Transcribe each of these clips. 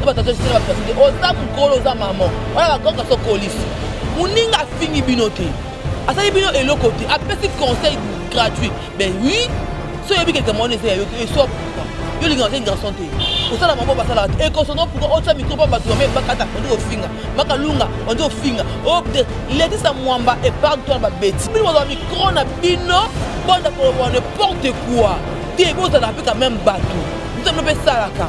na batata esika na bapasi te oza mokolo oza mama wana bakoka so kolisi moninga afingi bino te asali bino eloko te apesi conseil gratuit ben oui so oyebi kelika mwana eza ya yo te esop yo olingaka te garçon te osala mabo basalaka te ekosono pourkoi otya mikro mpo bato bame bakata ondi kofinga makalunga ondi kofinga obde oh, letisa mwamba epargne toi babeti bino bazwa mikro na bino bonda koloba n'importe quoi te bozalaka mpe quand même bato nzambe mpe esalaka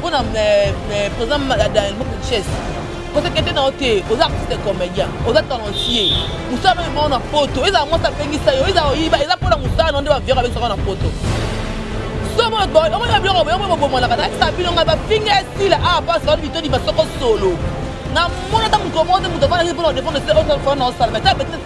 Pona president Delmo Putches kosekete na yo te oza artiste comédien oza talentueux mosala oyo mao na poto ezala mwasi apengisa yo ezala oyiba eza mpona mosala na yo nde baviere abengisaka na poto omona biloko boyoko bobomanaka nayebisa bino ngai bafinga esila awa mpasi baoni bitodi basoko solo na mona ata moto moko te moto afandaki mpona defendre esila oyo fana na osala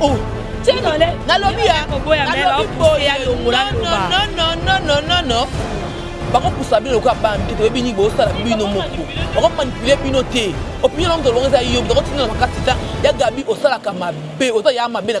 Oh, nalobi ya nalobi boye nonononononono bakopusa bino lokola bana mike toyebi nini bosala bino moko bakomanipule bino te opinion na moto olongo eza yo moto akotinda na makasi ta ya gabi osalaka mabe oza ya mabe na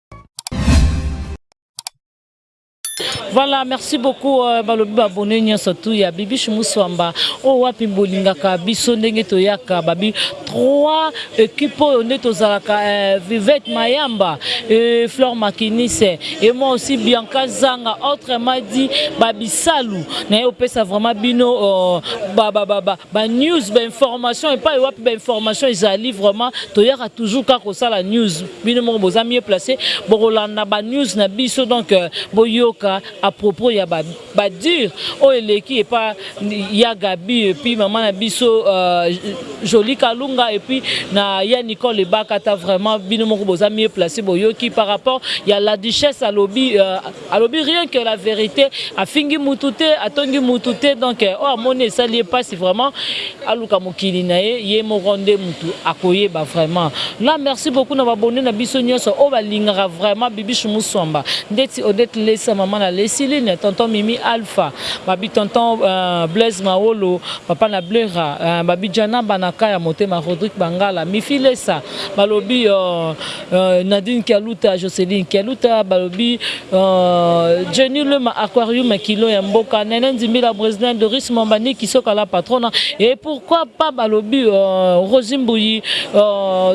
Voilà, merci beaucoup euh, balobi ba bonne nyonso tout ya Bibiche Muswamba. Oh wapi bolingaka biso ndenge toyaka babi trois équipes oyo nde tozalaka euh, Vivette Mayamba et Flore Makinise et moi aussi Bianca Zanga autrement dit Babisalu. Na yo pesa vraiment bino euh, ba ba ba Ba news ba informations epai wapi ba informations ezali vraiment toyaka toujours kaka kosala news bino moko boza mieux place bokolanda ba news na biso donc boyoka à propos ya ba ba dure oyo eleki epa ya Gaby et puis maman na biso Jolie Kalunga et puis na ya Nicole Ebakata vraiment bino moko boza mieux place boyoki par rapport ya la duchesse alobi Alobi rien que la verite afingi mutu te atongi mutu te donc oyo amoni esali ye pasi vraiment aluka mokili na ye ye moko nde mutu akoyeba vraiment na merci beaucoup na b'abonne na biso nionso oyo balingaka vraiment Bibichou Musuamba ndeti Odette Lesa maman na Lesiline tonton Mimi Alpha babi tonton Blaise Mawolo papa na Blera babi Djana Banaka ya motema Rodrick Bangala Mifi Lesa balobi Nadine Kialuta Joceline Kialuta balobi Jenny Luema Aquarium Kilo ya mboka Nene Nzimbila Bresilien Doris Mwamba Nicky Soka La Patrona et pourquoi pas balobi Rosie Mbuyi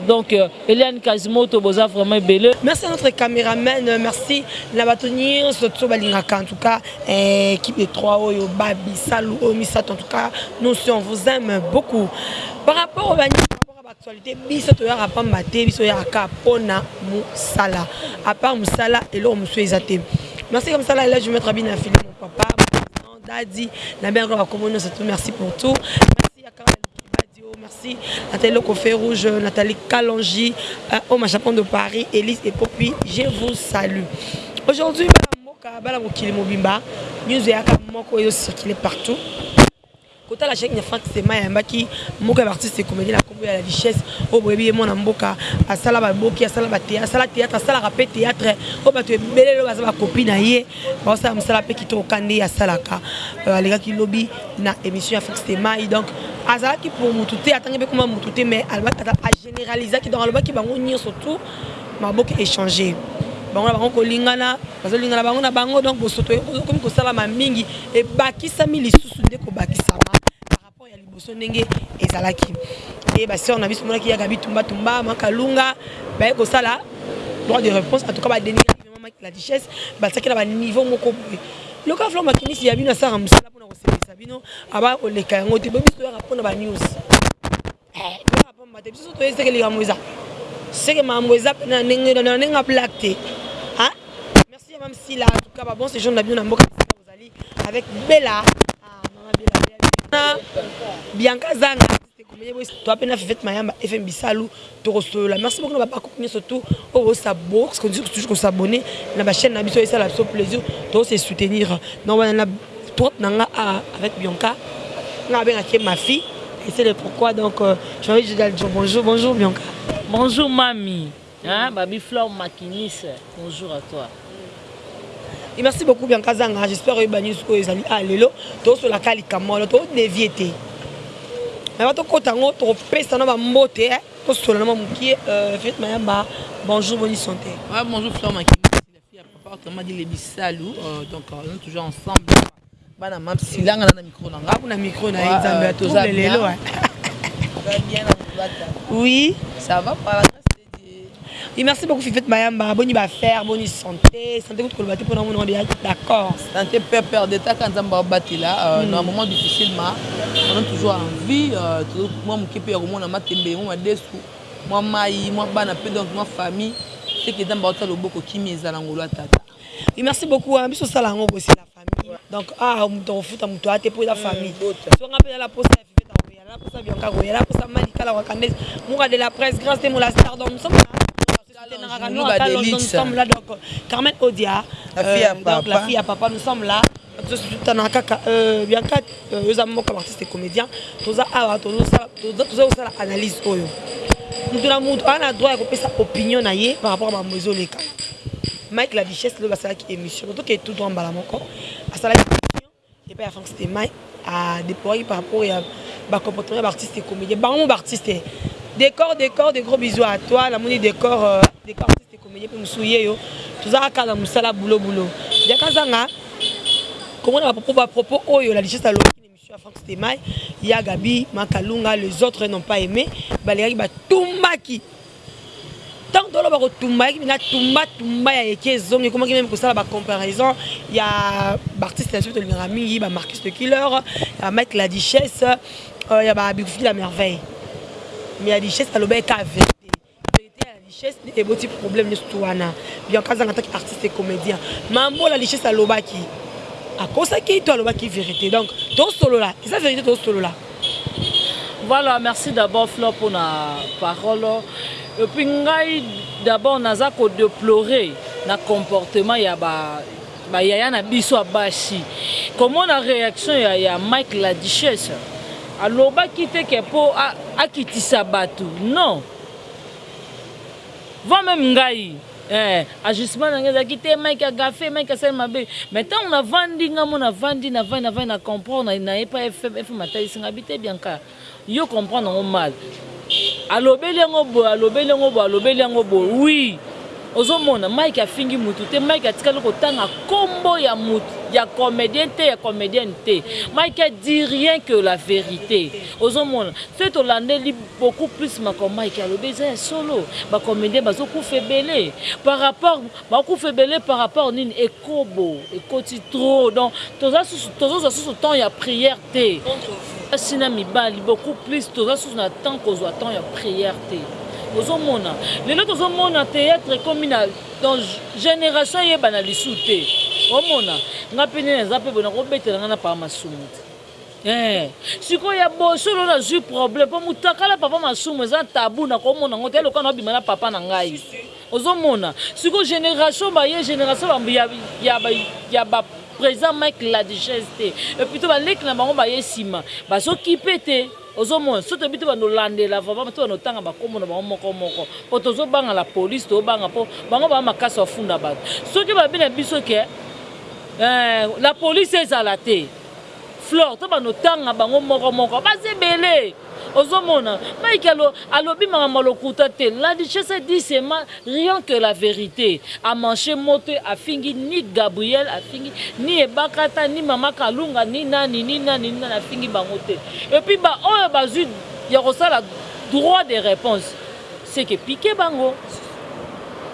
donc Eliane Kazimoto boza vraiment ebele. Merci à notre cameraman merci na batu nionso tout balingaka en tout cas equipe de trois oyo ba bisalu oyo misatu en tout cas nous aussi on vous aime beaucoup par rapport au Papa ba actualite biso toyaka pamba te biso oyaka ka pona musala apart musala eloko mususu eza te merci comme ça la elage maître abina fili mon papa mon dadi na bengaka ba kombo nionso tout merci pour tout merci ya kala badio merci Nathalie loko feu rouge Nathalie Kalonji oh ma championne de Paris Elise et Popi je vous salue aujourd'hui bana mboka bana mokili mobimba news eyaka moko ezo circuler partout Kotala chec na franck stemay ayambaki moko ya ba artiste de comedie na kombo ya la duchesse oyo boyebi ye mwana mboka asala ba boki asala ba theatre asala theatre asalaka pe theatre oyo batu ebele lelo baza ba copie na ye bao sala musala pe kitoko ka nde asalaka alekaki lobi na emission ya franck stemay donc azalaki pour mutu te atangi pe kombo ya mutu te mais alobaki ata a generalisaki donc alobaki bango nioso tout Maboke echange bango na bango kolingana bazolingana bango na bango donc bosoto ekomi kosalama mingi ebakisami lisusu nde kobakisama par rapport ya liboso ndenge ezalaki nde ba sœur na biso monaki ya Gabi Tumba Tumba ma Kalunga baye kosala droit de réponse en tout cas ba dénigrer vraiment ma la duchesse batiaki na ba niveau moko boye loka flo makinisi ya bino asala musala pona kosepelisa bino aba koleka yango te boyebi biso toyaka pona ba news Eeh kaka pamba te biso toyebi seke likambo eza seke makambo eza pena na ndenge na ndenge ya blague te hein merci ya mame sila en tout cas ba bon sejour na bino na mboka esika bozali avec bella ah maman bella bella na bianca zanga artiste commedien boye toi pe na fivette mayamba FM bisalu toko solola merci beaucoup na ba bakoko nioso tout oyo bo sa bo continuer toujours ko s'abonner na ba chaine na biso esala biso plaisir to se soutenir donc wana na Trop na nga ah avec Bianca nga abengaka ye ma fille et ce le pourquoi donc j'ai envie de lui dire bonjour bonjour Bianca. Bonjour mamy hein baby flore maquiniste bonjour à toi. Et merci beaucoup Bianca Zanga, j'espère oyeba news oyo ezali awa lelo, tozosola ka likambo wana, to devier te. Mais ba tokota yango tokopesa na ba mbote, tosola na mwa mukie, euh, Fillette Mayamba, bonjour, boni sante. Ouais, bonjour Flore Makinis. Ya papa autrement dit les bisalu euh, donc euh, nous toujours ensemble bana mam's silanga na micro na nga kuna micro na ye nzambe ya toza lelo wa oui ça va par la grâce de Dieu et merci beaucoup Fifette Mayamba boni ba faire boni santé santé kutu koloba te pona mona on est d'accord santé père père de ta kanza mba batela euh, na moment difficile ma on est toujours en vie euh, moi mukipe ya komona matembe mo madesu mwa mayi mwa bana pe donc mwa famille ce que nzambe akotia loboko kimia ezala ngolu ya tata. Oui merci beaucoup wana biso tosala yango boye c'est la famille donc awa mutu akofuta mutu aya te po eza famille soki nga pe nala posa ya fivette akoya nala posa ya bianca akoya nala posa ya malika la rwakandaise mura de la presse grace temo la star donc nous sommes la Calonge nous sommes la donc carmen odia la fille ya papa nous sommes la. Totana kaka bianca yo oza moko ba artiste comedien toza awa toza kosala analyse oyo mutu na mutu aza na droit ya kopesa opinion na ye par rapport ya makambo ezoleka mike la duchesse lobi asalaki emission toke tout droit mbala moko asalaki emission epai ya frank stemay a deploraki par rapport ya ba comportement ya ba artiste comedien bango ba artiste decor decor de gros bisous à toi namoni decor decor Commedien pe mususu ye yo toza kaka na musala boulot boulot jack azanga komona ba propos oyo la duchesse alobaki na emission ya franck stemay ya gaby ma kalunga les autres n'ont pas aime balingaki ba tumbaki tango tolo bako tumba yaki na tumba tumba ya eke ezongi ekomaki meme kosala ba comparaison ya ba artistes na biso tolingaka mingi ba marcus le killer ya mike la duchesse ya ba bikufiki la merveille mais ya duchesse alobaki kaka verite Verite ya richesse nde eboti problème nioso wana bianca azanga taki artiste et comedien ma mbola richesse alobaki akosaki to alobaki verite donc tosolola eza verite tosolola. Voilà merci d'abord flore pona parole epuis ngai d'abord naza ko deplorer na comportement ya ba Ba yaya na biso ya basi. Komona reaction ya ya Mike la duchesse alobaki te ke po akitisa batu non va meme ngai eh agissement na ngai ezalaki te Mike a gaffe Mike asali mabe mais tangu na vandi ngai moko na vandi na vandi na vandi na comprendre na ye pa FM atalisi ngai bite bianca Yo comprendre yango mal alobeli yango boye alobeli yango boye alobeli yango boye oui ozo mona Mike afingi mutu te Mike atikali kotanga kombo ya mutu ya comedien te ya comedienne te Mike dit rien que la verite ozo mona soki tolandeli beaucoup plus makambo Mike alobi eza ya solo ba comediens bazo kufa ebele par rapport Bakufa ebele par rapport nini ekobo ekoti trop donc toza susu tozo zwa susu temps ya prière te contre vous basi na mibali beaucoup plus toza susu na temps kozwa temps ya prière te ozo mona lelo tozo mona theatre ekomi na donc generation eyebana lisusu te omona nga pe nde naza pe boye nako betela nga na papa masumu te. Eeh sikoyo ya bosolo na zui problème po mutakala papa masumu eza tabou na ko mona ngo te lokola nao bima na papa na ngai ozo mona sikoyo generation baye generation ya ba president Mike laduchesse te et plutot ba leki na bango baye sima bazo kipe te ozo mona soki toyebi te bando landela vraiment to bando tanga ba kombo na bango moko moko po tozo banga la police to banga po bango baza makasi ba funda batu soki ba yebi na biso ke eeh la police ezala te Flore to banda otanga bango moko moko baza ebele ozo mona Mike alo alobi makambo ya lokuta te la duchesse dit seulement rien que la verite a manche mote afingi ni Gabrielle afingi ni ebakata ni maman kalunga ni nani ni nani ni nani afingi bango te et puis ba oyo bazui ya kosala droit de reponse ce que pique bango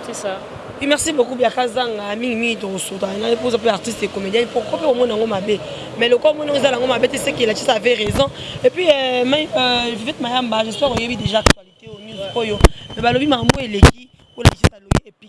ce ça. Merci beaucoup biaka azanga mingi mingi tokosota na po oza pe artiste et comedien po ko pe omona ngo mabe mais lokola omona oza nango mabe te seke la chisa avait raison et puis euh, mais euh, Vivette Mayamba j'espère oyebi déjà actualité au news oyo mais balobi makambo eleki ola chisa loye et puis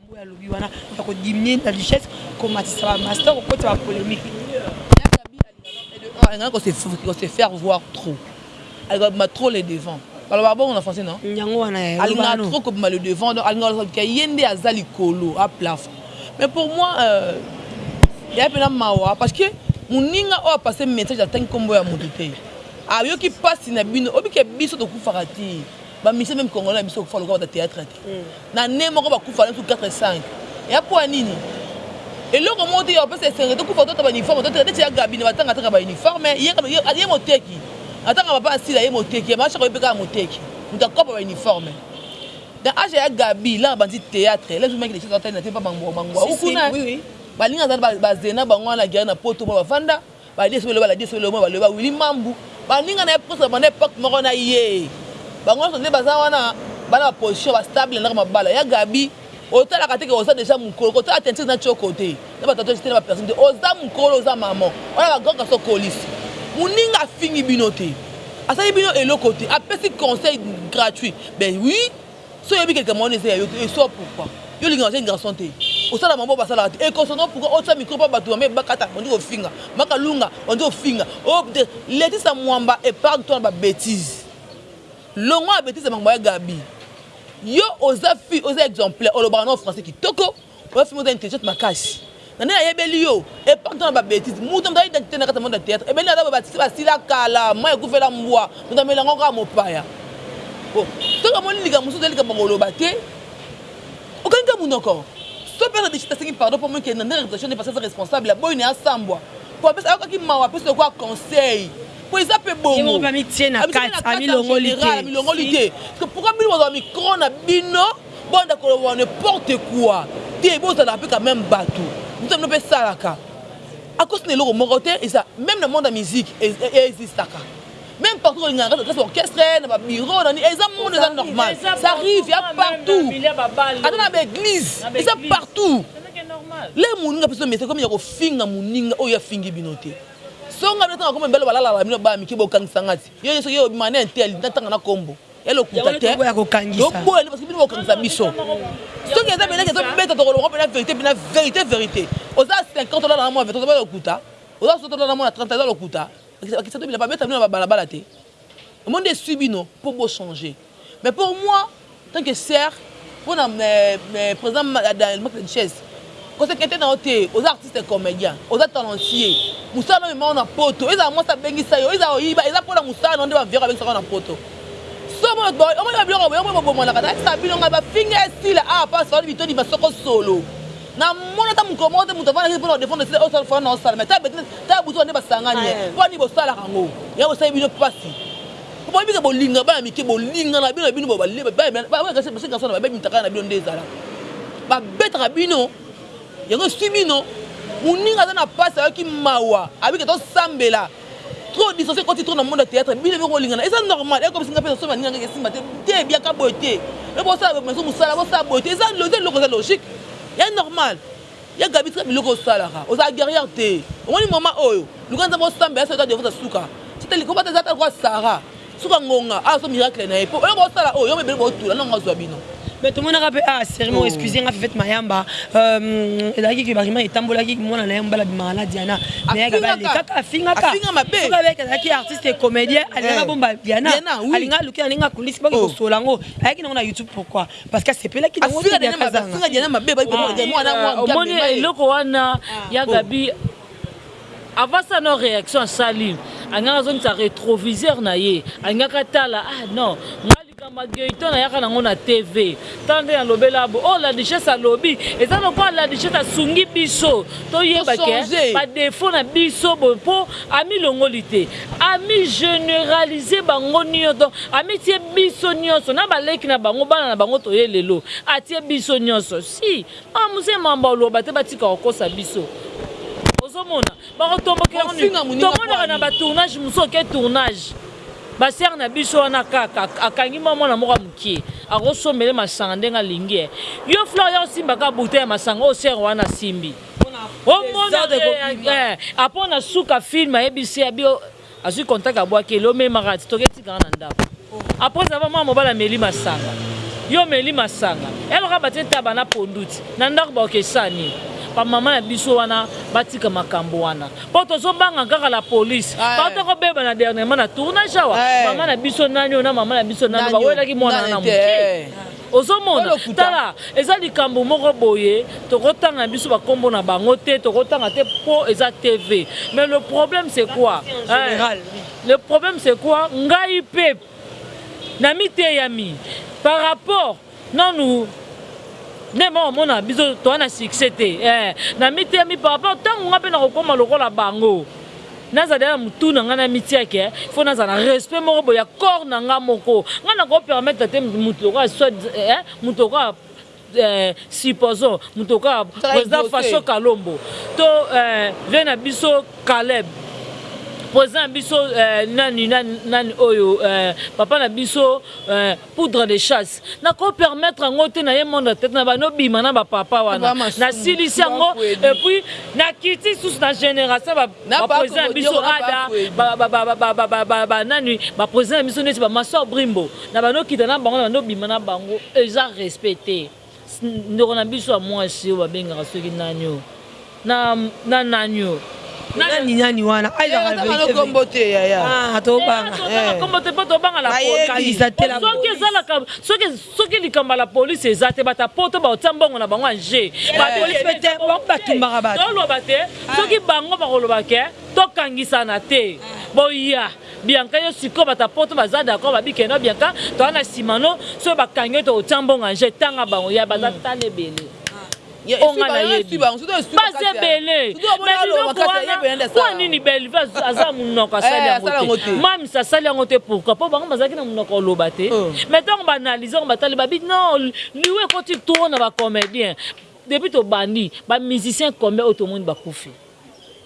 Oyo alobi wana ya ko diminuer la richesse ko matisa ba masta ko kotisa ba polemique ya Gaby alingaka ko se se faire voir trop alingaka kobima trop le devant balobaka bongo na français non? Yango wana eh alingaka trop ko bima le devant donc alingaka kozala que ye nde aza likolo a plafond mais pour moi euh eza pena mawa parce que muninga oyo a passe message atangi kombo ya mutu te ayoki pasi na bino oyebi que biso tokufaka te. Ba musiciens meme congolais na biso bakufa lokola bato ya theatre te. Na annee moko bakufa natu quatre cinq. Eya poa nini? Eloko moko te ya kopesa esengo tokufa tolata ba uniforme toteka neti ya Gaby na ba tanga ateka ba uniforme ye moteki atanga papa ya Sila ye moteki ya Maman Choco ye pe kaka moteki mutu akopa ba uniforme na age ya Gaby lors abandi theatre elle a jouement quelque chose azo talela te epa ba Ngwawukuna balinga azala ba zena bango wana guerre na poto mona bavanda Ba desi boloba la desi boloba ba loba Willy mambu ba ninga naye poso ba banda epoque moko na ye bango nionso nde baza wana bana ba position ba stable na mabala ya Gaby otalaka te ke oza dejà mukolo kotala teinture na tshoko te na ba tatouage te na ba piercing te oza mukolo oza maman wana ba grand kasi okolisi muninga afingi bino te asali bino eloko te apesi conseil gratuit mais oui Soki oyebi que likambo wana eza ya yo te, soit pourquoi yo olingaka jeune garçon te? Osala maman oyo basalaka te et concernant pourquoi otia micro po batu maman ebakata obandi kofinga, maman kalunga obandi kofinga oh pte letisa mwamba epargne toi na ba betises longwa na betises ya makambo ya gaby yo oza fille oza exemplaire olobaka nao français kitoko. Oza fille moko oza intelligente makasi na nde nayebeli yo epoque to na ba betise mutu na moto aza identite na kati ya monde ya theatre ebele naza boye ba titi basila kala mayi ekufela mbwa moto amela ngo kaka mopaya po soki omoni likambo mosusu eza likambo ya koloba te okangi kaka munoko soki pe aza decide asengi pardon po omoni ke na nde reputation ne parce que aza responsable aboyi na ye asambwa po apesa ayokaki mawa apesi lokola conseil po eza pe bongo ye moko pe amitie na kati amilongoli te amilongoli te pourquoi bino bozua micro na bino Banda koloba ne porte quoi te bozalaka pe quand meme batu mutu na bino pe esalaka akosi na eloko moko te eza meme na monde ya musique eexistaka meme partout tolingaka kaka place ya orchestre na ba bureau na nini eza monde eza normal ça arrive ya partout ata na ba eglise eza partout lelo moninga apesi bino message ekomi ya kofinga moninga oyo ye afingi bino te songa bino tanga kombo mibali balalaka bino bana mike bokangisa nga ti yo nioso yo obima na intelli natanga na kombo ya lokuta te toboya nde parce que bino bokangisa biso soki eza beleki ezobeta tokolongo mpena verité mpena verité verité oza 50 olala na mwa 20 oza lokuta oza soki olala na mwa 30 eza lokuta bakisa to bilamba beta bino na babalabala te omoni nde esui bino mpo bochanger mais pour moi tant que sere Pona president marc richess ko s'inquieter na yo te oza artiste comedien oza talentueux musala na yo emema yo na poto ezala muasi abengisa yo ezala oyiba eza pona musala na yo nde ba vieux babengisa yo na poto somo omoni ba biloko ya boye yango bo bomanaka na yebisaka bino ngai ba finga esila awa pasi fally bitodi ba soko solo na moni ata mukolo moko te mutu avandaki pona ko defendre esila oyo fally na yo asala mais ta betise ta buzoba nde ba sangani eh pona nini bosalaka yango yango esali bino pasi Boyebi ke bolinga bana mike bolinga na bino na bino bobale bana kasi basi kasi na babe mitakala na bino nde ezala babetaka bino yango eswi bino muninga aza na pasi ayoki mawa abike tosambela trop distance ekoti trop na monde ya théâtre bino biko lingana eza normal eko bisinga pesa soba ninga ngeke simba te te biaka boye te eko sala maison musala ko sala boye te eza loze loko eza logique ya normal Ya Gaby tika biloko oyo osalaka ozala guerrière te omoni maman oyo luka nzambe osambela soki ata Jehovah aza suka ti ata likolo ata eza ata lokola Sarah suka ngonga azo miracle na ye po oyo bo sala oyo yo ebele bo tula nongo azua bino. Mais tomonaka pe awa serie moko excusez nga fivette mayamba euh ezalaki que ba rumeurs etambolaki que muana naye mobali abimaka na diana mais ya gaby alekaka afingaka soki ayebi que azalaki artiste et comedien alingaki abomba diana alingaki alukela ndenge akolisi bake kosola yango ayaki nango na youtube pourquoi parce que asepelaki na ngote bien kazanga afinga diana mabe ba ko dire moi na moi ah, omoni eloko wana ah. ya gabi avant ça no réaction asali angaka azongisa rétroviseur na ye angaka tala ah non makambo ya geyton ayaka nango na tv ntango nde nalobela bo oyo oh, ladichesse alobi eza lokola ladichesse asungi biso toyeba ke badefo na biso boye mpo amilongoli te Ami generaliser bango nioto ami tie biso nionso na ba leki na bango bana na bango toye lelo atie biso nionso si ah mzee mamba oloba te batika kokosa biso ozo mona bako tombokela yango tomonaka na ba tournage mususu oke tournage ba sœur na biso wana kaka akangi mua mwana moko ya mukie ako sombele masanga ndenge alingi eh yo flore yako simba kaka bouteille ya masanga oyo sœur wana asimbi Omona te eh apon na suka film ayebisi ya bio azui contact ya bwaki ele omema ka ti toke tika nga na ndaku apres avoir mwana mobali ameli masanga yo omeli masanga yaloka batie ntaba na pondu ti na ndaku ba oke sa nini ba maman ya biso wana batika makambu wana po tozo banga kaka la police bawuta ko bebana dernierement na tournage awa maman na biso nani oyo na maman na biso nani oyo ba welaki mwana wana na mukie. Ozo mona? Tala, eza likambo moko boye, toko tanga biso ba kombo na bango te, toko tanga te po eza TV. Mais le problème c'est quoi? Eeh, le problème c'est quoi? Ngai pe na mi teyami par rapport nanu nde bao mona biso toza na succès te. Eeh, na mi teyami par rapport tango ngai pe nako koma lokola bango. Naza deja na mutu na nga na mitia ke faut naza na respect moko boye ya corps na nga moko. Nga na ko permettre te mutu lokola soit disant eh mutu lokola eh supposons mutu lokola president Fasho Kalombo to eh vieux na biso Caleb president na biso eh nani nani oyo eh papa na biso eh Poudre de chasse nako permettre yango te naye monde ya theatre na banda obima na ba papa wana nasilisi yango et puis nakiti lisusu na generation ya ba president na biso ada ba nani ba president na biso neti ba massor brimbo na banda okita na bango na banda obima na bango eza respect te. Ndeko na biso ya muasi oyo babengaka soki nani oyo na nani oyo. Nani nani wana aza kaka verite verite. Kombo te yaya. Ah tobanga. Totanga kombo te po tobanga la police. Kanisa te la police. Soki eza la soki soki likambo ya la police eza te batu ya poto bakotia mbongo na bango en jeu. La police pe te bango ba tumbaka batu. Toloba te soki bango bakoloba que tokangisana te boya. Bianca yo sikoyo batu ya poto baza d'accord ba bike no bianca toza na sima no soki ba kangi yo toko tia mbongo en jeu tanga bango ya baza tala ebele oyo nga na yebi baza ebele mais biloko wana pona nini belvue aza munoko asali yango te mam's asali yango te pourquoi po bango bazalaki na munoko ya koloba te mais tangu ba analyse yango ba tali ba bi non liwa ekoti trop na ba comediens depuis tobandi ba musiciens combien oyo tomoni ba kufi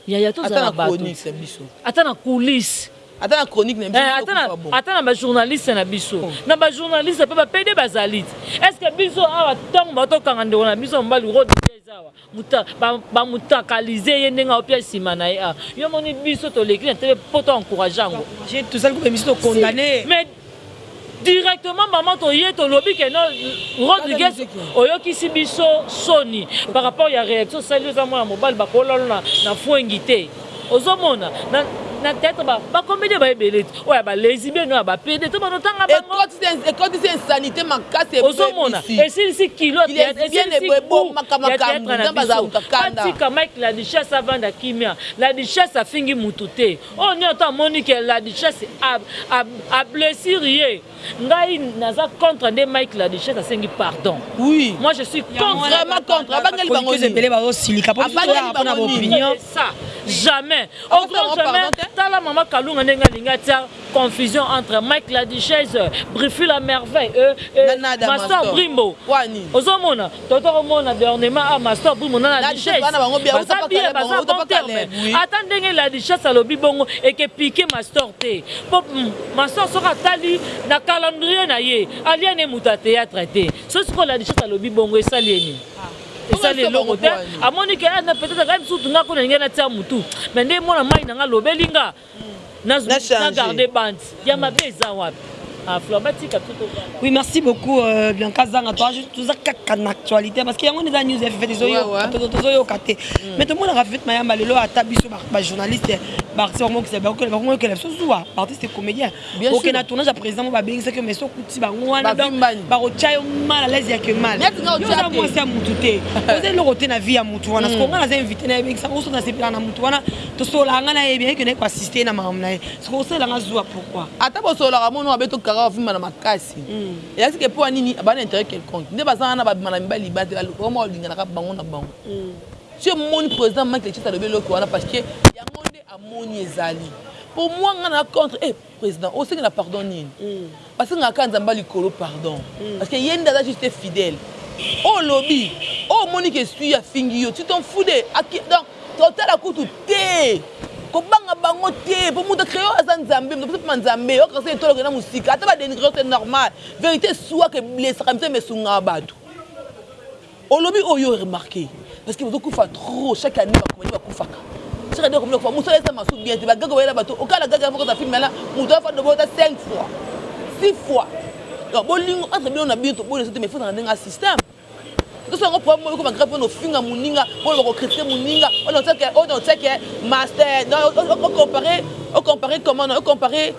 Yaya tozala batu ata na coulisse ata na chronique na biso ata na ata na ba journaliste na biso na ba journaliste pe ba pede bazali est ce que biso awa tango ba to kanga ndeko na biso mobali rod blaise awa muta ba mutakalise ye ndenge aopia sima na ye awa yo moni biso toleki na tele po to encourage yango tozali ko bimisa to condamne ye mais Directement maman toye tolobi que non Rodriguez oyokisi biso soni par rapport ya reaction osali oza mwana mobali bakoki olala na fwengi te ozo mona na theatre ba comedien baye ebele oyo ya ba lezibene oyo ya ba pede to banda otanga bango ekotisi insanite makasi ebebisi ozo mona esilisi kilo ya theatre esilisi gout ya theatre na biso batika Mike la duchesse avanda kimia la duchesse afingi mutu te. Oyo nioto amoni que la duchesse a blessure ye ngai naza contre nde Mike la duchesse asengi pardon oui moi je suis contre vraiment contre abangeli bango nini ebele ba osilika po abangeli bango nini opinion ça jamais au grand jamais tala maman kalunga ndenge alingi atia confusion entre Mike la duchesse Brifu la merveille euh, euh ma soeur Brimbo ozomona Toto komona d'ornement a masta obuyi mona la richesse baza bien baza bon terme ata ndenge la richesse alobi bongo eke pique mastor te po mastor soki atali na calendrier na ye alia ne moto ya theatre te soki sikoyo la richesse alobi bongo esali ye nini esali eloko te amoni ke na peut etre ngai misusu nga kuna nalingi natia mutu mais nde mwana mayi na nga alobeli nga nazo na garde bande ya mabe eza wapi Ah, Flore, batika tout au bas. Oui, merci beaucoup euh, Bianca Zanga. Toi, tout ça kaka na actualité parce que yango neza news ya fete zo yo, to to zo yo kate. Mm. Mais to mona ka fete mayamba lelo ata biso ba journaliste, ba artiste mo kisa ba ko ba ko kela biso zuwa, artiste comédien. oke na tournage ya président mo babengisaki yo mais so okuti bango wana donc bakotya yo mal à l'aise ya que mal oza mwasi ya mutu te oza eloko te na vie ya mutu wana soko nga naza invité na yebekisa oso nasepelaka na mutu wana tosololaka nga na ye bien eke naye koassiste ye na makambo na ye soko osalela nga zuwa pourquoi ata bosololaka mono abe tokaka ofimba na makasi eyasi ke mpo ya nini ba na intérêt quelconque nde baza wana babima na mibali libate balinganaka bango na bango si omoni président mike lechisa alobi eloko wana parce que yango amoni ezali po mua nga na contre eh president osengela pardon nini basengaka kaka nzambe ya likolo pardon parce que ye nde aza juste fidèle oyo olobi oyo omoni que esui afingi yo tu t'en fous de aki donc totala kutu te kobanga bango te po mutu acreo aza nzambe mutu apesi pema nzambe ok kasi tolokela na musika ata ba denigre yo c'est normal verite esuaka eblessaka nzambe esungaka batu. Olobi oyo o remarque parce que bozo kufa trop chaque annee ba comedien ba kufaka chaque annee ba comedien ba kufa musala eza masu bien te ba gaga bayela batu okala gaga moko aza film wana mutu afa dobo ata cinq fois six fois donc bolingo entre bino na bino toboyi na biso te mais faut ezala na ndenge ya système Tout ça, on prend moi comme grave no finga muninga, on va critiquer muninga, on on sait que on on sait que master, on on comparer, on comparer comment, on comparer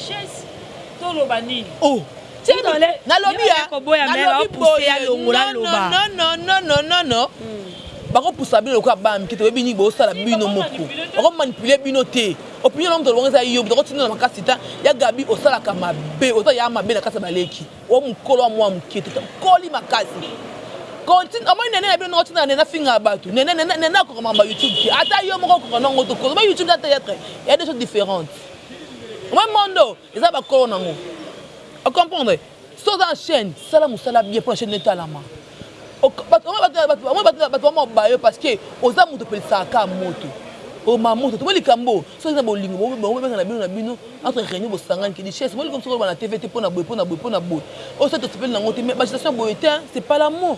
Chez to loba nini? Oh Cedole nalobi ya nalobi boye nonono nononononono bako pusa bino lokola bana mike te boyebi nini bozo sala bino moko bako manipule bino te opinion na mutu aloba ngo eza yo mutu ako tinda na makasi ta ya gaby osalaka mabe oza ya mabe na kati ya baleki oyo mukolo ya mua muke te okoli makasi kotin omoni nene na bino ndenge otinda nene afingaka batu nene nene nene akoka makambo ya youtube te ata yo moko okoka ndenge okoka oloba youtube eza theatre ya deux choses differentes. Omoni monde oyo eza ba kolo nango o comprendre soki oza na chaine sala musala bien pona chaine nayo etalama omoni batu ba moba yo parce que oza mutu opelisaka ka moto oboma moto te omoni likambo oyo soki eza bolingo boko bengana bino na bino entre reunion bosangani te duchesse omoni likambo soki oloba na TV te pona boye pona boye pona boye oyo soki tosepeli nango te mais ba agitation ya boye tein c'est pas l'amour.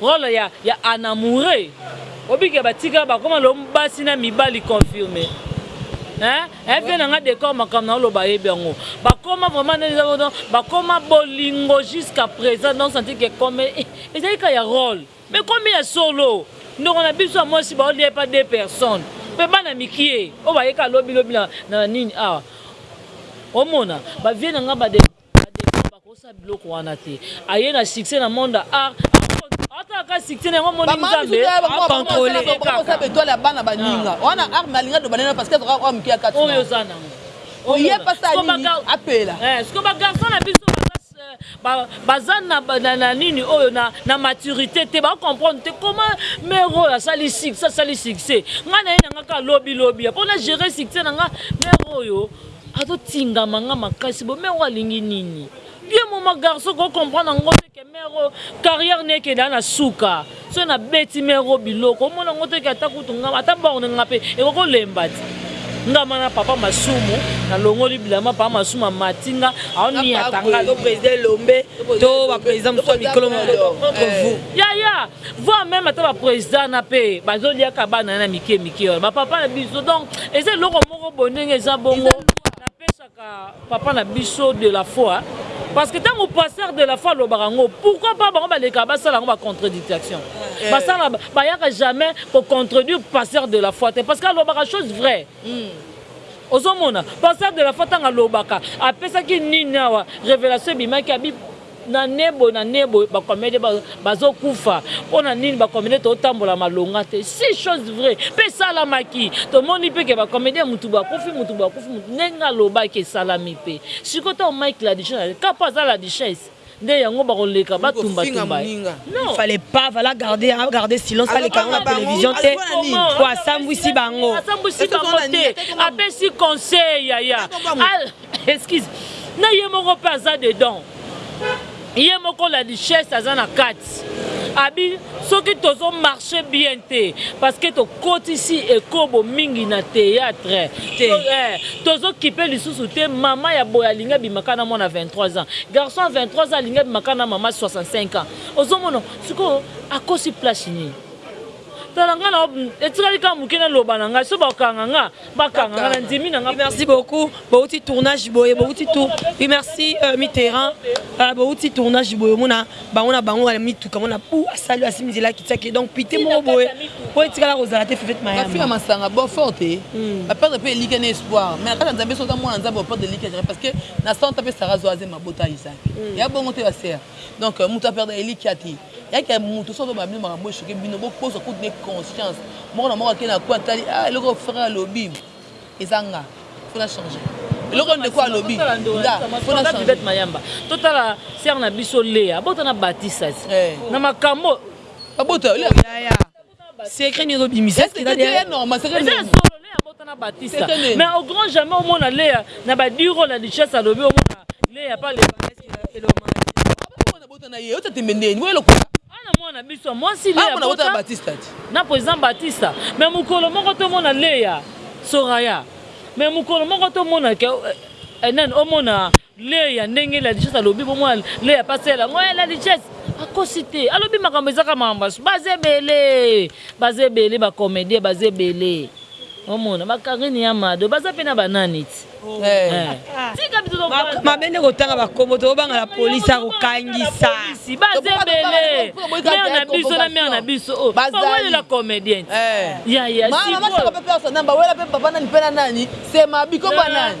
Role ya ya en amoureux obike ba tika ba koma lom basi na mibali confirme hein eh vieux na nga decor makambo na oloba ayebi yango ba koma vraiment nde eza vodon ba koma bolingo jusqu'à present donc sentir que comme ezali kaka ya role mais ekomi ya solo ndeko na biso ya mwasi bao lia ye epa deux personnes pe bana mikie oyo ba ye kaka lobi lobi na na nini awa omona ba vieux na nga ba Adefo bakoki sala biloko wana te aye na succès na monde ya art atala ka succès na yango amoni nzambe a controler ye kaka etoile ya bana baninga wana art nalinga loba nde parce que aza kaka oyo muke ya kati oyo oza na ngo oye pa sala nini apela sikoyo ba garçon na biso baza na nini oyo na maturite te ba comprendre te comment mère oyo asali succès asali succès nga na ye na nga kaka lobi lobi po na gerer succès na nga mère oyo Azo tingama nga makasi boye mère oyo alingi nini bien moma garçon ko comprendre ngo te que mère oyo carrière naye ekende a na suka soki na beti mère oyo biloko omona ngo te que ata kutu nga ata borne nga pe ekoki ko lemba te nga ma na papa masumu na longoli bilamba papa masumu amati nga azo niata nga to president elombe to ba president mususu ya mikolo mususu contre vous yaya Voir meme ata ba president na pe bazo liaka bana wana mike mike wana ba papa na biso donc eza eloko moko boye ndenge eza bongo na pesaka papa na biso de la foi parce que tango pasteur de la foi alobaka ngo pourquoi pas bango balekaka basala ngo ba contradictaction basala bayaka jamais ko contredire pasteur de la foi te parce que alobaka chose vraie ozo mona pasteur de la foi tango alobaka apesaki nini awa revelation ebimaki abi Na nebo na nebo ba comedien bazo kufa pona nini ba comedien to tambola malonga te si chose vrai pe esalamaki to moni pe ke ba comedien mutu boye akufi mutu boye akufi mutu ndenge alobaki esalami pe sikoyo tango Mike la duchesse azali kaka po aza la duchesse nde yango bako leka ba tumba tumba ye non fallait pas fallait a garde silence aleka yango na television te po asambuisi bango asambuisi bango te apesi conseil yaya. Excuse. Na ye moko pe aza dedans. Ye moko la duchesse aza na kati. Abi soki tozo marche bien te parce que to kotisi ekobo mingi na theatre te eh tozo kipe lisusu te maman ya boye alingi abima kaka na mwana 23 ans garçon ya 23 ans alingi abima kaka na maman 65 ans ozo mona sikoyo akosi place nini? Tala nga na etikali kaka muke na loba na nga soki bako kanga nga ba kanga nga na ndimi na nga. Oui merci beaucoup bowuti tournage boye bowuti tour oui merci Mitterrand bowuti tournage boye omona bango na bango ya mituka mona bu asali asimbi nzela akitiaki donc pite moko boye po etikala kozala te Fivette Mayamba. Ba fille ya masanga bo forte ba perdre pe elikia na espoir mais na kati ya Nzambe soki oza mwana Nzambe o perdre elikia jamais parce que na 100 ans pe Sarah Zoaze mabota Isaac eya bongo te ba sœur donc mutu a perdre elikia te. Kaka mutu soki azoloba bino makambo oyo echoque bino bo kozwa kutu nde conscience moko na moko ake na coin atali ah eloko oyo frère alobi eza nga faut na changer eloko oyo ndeko alobi nga faut na changer mayamba totala sœur na biso Lea abota na batisa ti na makambo oyo babota Lea yaya. Secret nini ozobimisa? Est-ce que Eza deya- normal, secret Eza ya nini? solo, Lea abota na Batista. Secret nini? Mais au grand jamais omona Lea na ba dix role ya duchesse alobi omona Lea pa le mariage qu'il a- elle est au mariage. Abota mwana abota na ye, oza tembe nde, oye lokuta. Awa na mwana na biso ya mwasi Lea Awa mwana abota na abota Batista te. na president Batista mais mokolo moko tomona Lea, Soraya mais mokolo moko tomona que eh, eh, nani omona Lea ndenge la duchesse alobi bongo lea pe asalela yango eh la duchesse akosi te alobi makambo eza kaka makambo ya baza ebele baza ebele ba comedien baza ebele omona ba carine ya mado baza pe na ba nani ti eh tika biso tofanda mabe nde kotanga ba kombo tobanga la police akokangisa baza ebele mère na biso na mère na biso oh bazali la comedien ti ya ya siko mama mama siko pe pe osana ba wela pe papa nani pe na nani c'est ma bikomba nani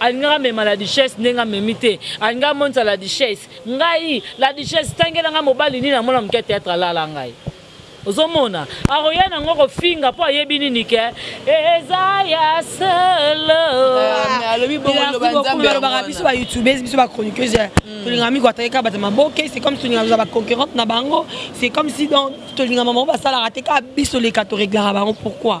Alingaka amema la duchesse ndenge amemi te alingaka amonisa la duchesse ngai la duchesse tangela ngai mobali nini amona muke ya theatre alala ngai ozo mona akoya na ngo kofinga po ayebi nini ke eza ya solo. Mais alobi bongo loba nzambe amona. Nalobaka biso ba youtubes biso ba chroniqueuses tolingaka miko atake kaka bato ya maboke c'est comme tolingaka kozala ba conquerante na bango c'est comme si donc tolingaka maman basalaka te kaka biso leka to reglaka bango pourquoi?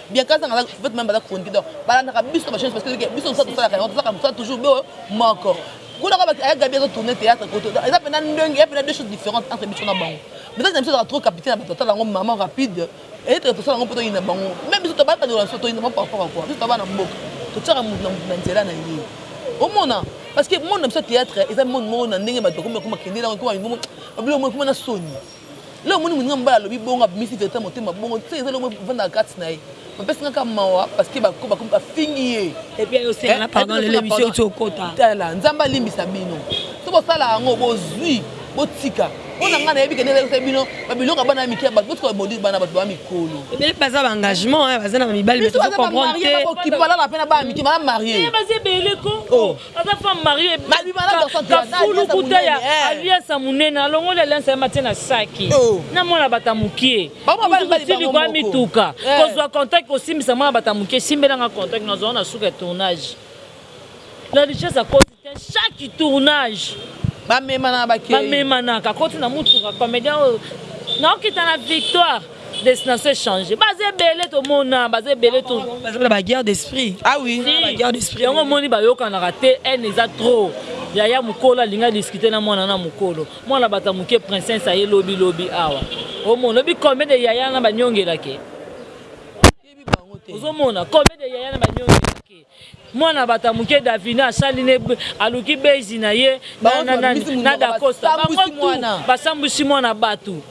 Bien kasa nga naza prophète meme baza chroniquer donc balandaka biso na ba chaines parce que que biso mosala tosalaka yango tosalaka mosala toujours biso moko kuna kaka bati aya gaby azo tourner theatre koto donc eza pena ndenge eza pena deux choses differentes entre biso na bango message na biso ezalaka trop capite na bato batala yango maman rapide eye toke tosala yango mpo toyina bango meme biso tobalaka ndola biso toyina bango par rapport à quoi biso toza bana mboka totiaka moto na moto na nzela na ye omona parce que monde na biso ya theatre eza monde moko na ndenge bato bakoma bakoma kende na yango ekoma ebongo babilo moko ekoma na soni Lelo omoni muninga mobali alobi bongo abimisi verite na motema bongo tse eza eloko evandaka kati na ye bapesi nga kaka mawa parce que bakomi bafingi ye eeh tala nzambe alimbisa bino soki bosala yango bozui botika pona nga nayebi ke ndenge ezalaki bino ba biloko ya bana ya mike ya batu botika ko maudire bana ya batu ba mikolo biso baza ba marie bakoki balala pe na bana mike baza marie ohh. aza femme marie kafulu kuta ya eh. alliance ya monene alongoli alliance ya matie na saki oh. na mwana bata mokie tiliko ya mituka eh. kozwa contact kosimbisa mwana bata mokie simbelanga contact nazwa na suka ya tournage la richesse akosi te chaque tournage bamemanaka bamemanaka akoti na motuka comédien oyo naokita na victoire Destination e changer. Baza ebele to mona, baza ebele to. Baza na ba guerre d'esprit. Ah oui, si. ba guerre d'esprit. Yango moni ba yokanaka te, haine eza trop. Yaya mukolo alinga discuter na mwana na mukolo. Mwana bata muke princesse aye lobi lobi awa. Omona lobi combien de yaya na ba nyongela ke. Ozo mona combien de yaya na ba niongi na ke mwana batu ya muke davina asali ne aluki base na ye na na nani na dacosta bango tout ba sambuisi mwana batu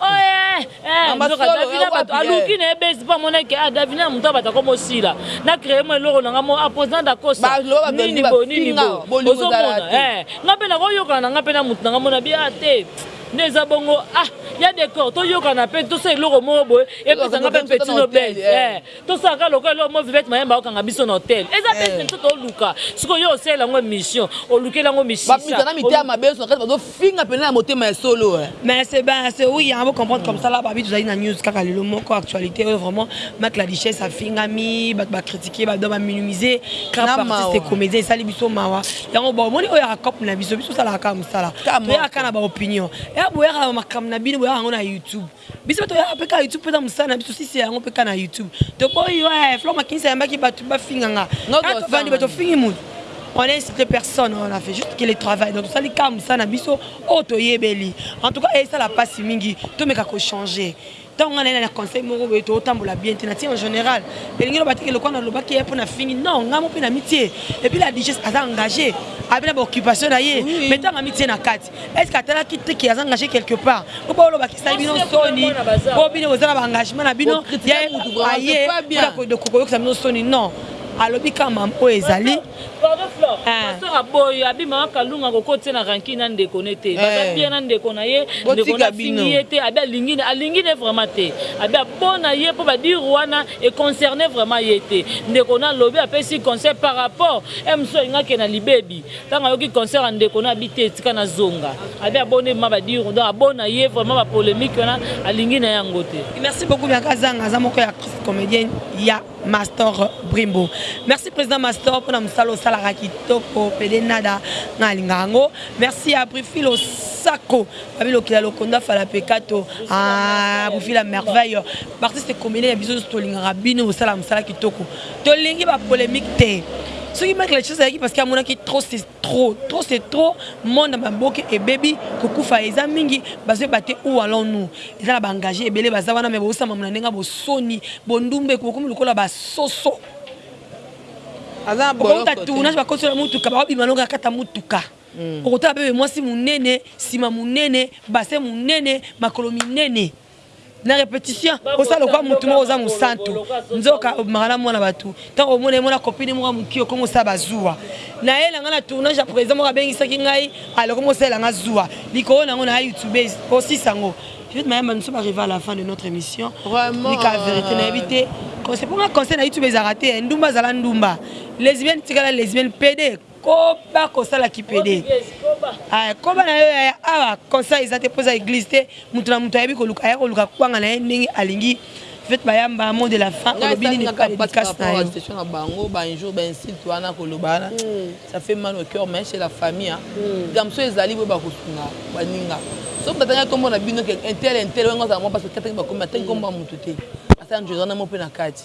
oeeh eh nzoka davina batu aluki na ye base po amona ke ah davina mutu ya batu akomi osila na cree mua eloko na nga moko a pose na dacosta nini boye nini boye ozo mona eh nga pe nako yokana na nga pe na mutu na nga mona bien ah te nde eza bongo ah ya decor to yokana pe to sala eloko moko boye Epesa nga pe petit Nobel eh tosala ka lokola eloko moko Vivette Mayembe akokanga biso na hotel eza pe emission biso toluka sikoyo yo osalela yango emission olukeli yango misisa Ba mizana mitema mabe nionso na kati bazo finga penza na motema ya solo eh. Mais c'est ben c'est oui hein bo comprendre comme ça là ba bi tozali na news kaka lelo moko actualite oyo vraiment Mac la duchesse afingami batu ba critiquer ba doit ba minimiser grand Na artiste mawa. et comedien esali biso mawa yango ba omoni oyo yaka coop na biso biso tosalaka kaka musala Kaka moko. toyaka kaka na ba opinion eya boyaka na ba makambu na bino boyaka yango na youtube Biso toyaka pe ka YouTube peza musala na biso sisi ya yango pe ka na YouTube. Toboyi yo eh Flore Makinis ayambaki batu ba finga nga. Ka tovandi boye to fingi mutu? On a insulte personne on a fait juste que le travail donc tosali ka musala na biso oyo toyebeli en tout cas esala pasi mingi tomeka ko changer tango nga naye na conseil moko boye to tambola bien te na tie en general elingi eloba te ke lokola na lobaki ye po na fingi non nga mo pe na mitie et puis la duchesse aza engage abe na ba occupation na ye mais tango amitie na kati Est ce que atalaki te que aza engagé quelque part po bolobakisa bino soni po bino boza na ba engagement na bino aye mpona koyokisa bino soni non alobi kaka mama oyo ezali pasteur aboyi abi mama kalunga akokoti ye na ranki na ndeko ne te baza bien na ndeko na ye ndeko na afingi ye te abi alingi ne alingi ne vraiment te abi abona ye mpo badiru wana econcerne vraiment ye te ndeko na alobi apesi conseil par rapport mso alingaki na libebi Tango ayoki concert ya ndeko n'a bi te tika n'a zonga abi abonne ma ba dire donc abona ye vraiment ba polemique wana alingi naye yango te. Merci beaucoup Bianca Azanga aza moko ya actrice comedienne ya Mastor Brimbo merci president Mastor pona musala osalaka kitoko pede nada nga nalingaka ngo merci ya Brifi losako babi lokila lokonda fala pekato aah Brifi la merveille ba artiste comedienne ya biso nionso tolingaka bino bosala musala kitoko. Tolingi ba polemique te. Soki Mike la Richesse ayaki parce que amonaki trop c'est trop trop c'est trop monde ya maboke ebebi kokufa eza mingi bazoyeba te où allons nous eza na ba engage ebele baza wana mais bosambama na ndenge ya bosoni bondumbe bokomi lokola ba soso okouta tournage bakoti yo na mutuka bakobima longa kata mutuka okotala bebe mwasi munene sima munene bassin munene makolo minene na repetition osa lokola mutu moko oza mosantu nzoka obimaka na mwana batu ntango omona ye mona copine moko ya mokie okomi osala bazuwa na ye na ngai na tournage ya president moko abengisaki ngai ale okomi osalela ngai zuwa likolo na yango na ya youtube osisa yango Juliette Mayamba nous sommes arrivés à la fin de notre émission vraiment nika vérité na yebi te conseil pour nga conseil na youtube ezalaka te ndumba zala ndumba lesbienne tikala lesbienne pede Koba kosala ki pede eh koba na yo yaya awa kosa eza te po eza eglise te mutu na mutu ayebi koluka aya koluka kwanga na ye ndenge alingi fete bayamba mot de la fin olobi nini pa dedicace na yo. Session na bango ba injures ba insultes wana koloba wana ça fait mal au cœur mais chez la famille hein likambo soki ezali boye ba kosunga baninga soki mutu atangi kombo na bino que un tel un tel wenge ozala mua pasi okataki bakomi atangi kombo ya mutu te asala injures wana moko pe na kati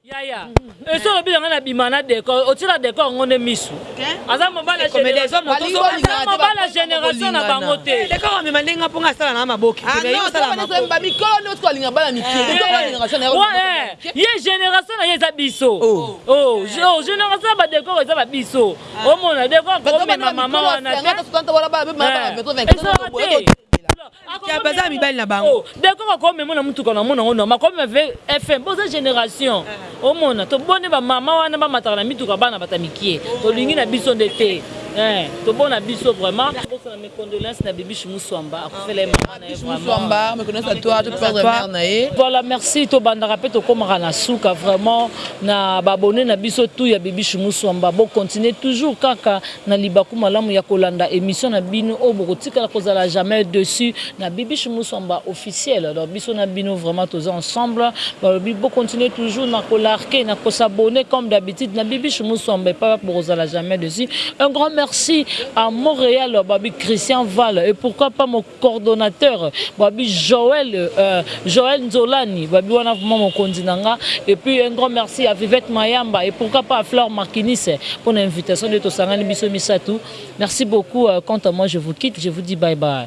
Yaya esi olobi na nga na bima na decor otie na decor yango nde misu aza mobali ya generation generation na bango te decor amema nde nga po nga asala na nga maboke ye generation na ye eza biso generation ya ba decor eza ba biso omona decor komema mama wana te ezalaka te Kiambu aza na mibali na bango. Oh decor ako memo na mutuka na mona ngo normal ako mema ve FM boza generation omona to boni ba maman wana ba mataka na mituka bana bata mikie to lingi na biso nde te eh to bona biso vraiment bosana mes condoleances na bibiche muswamba akufela ye maman na ye vraiment muswamba mes condoleances à toi toute perdre mère na ye voilà merci to bandaka pe to komaka na suka vraiment na ba abonne na biso tout ya bibiche muswamba bo continuer toujours kaka na libaku malamu ya kolanda emission na bino oyo bokotikala kozala à jamais deçu na Bibiche Musuamba officiel alors biso na bino vraiment toza ensemble balobi bo continuer toujours na ko larquer na ko s'abonner comme d'habitude na Bibiche Musuamba epai wapi bokozala à jamais deçu un grand merci à Montreal babi Christian Val et pourquoi pas mon coordonateur babi Joël Joël Nzolani babi wana vraiment mokonzi na nga et puis un grand merci à Vivette Mayamba et pourquoi pas à Flore Makinis pona invitation nde tosangani biso misatu merci beaucoup quant à moi je vous quitte je vous dis bye bye.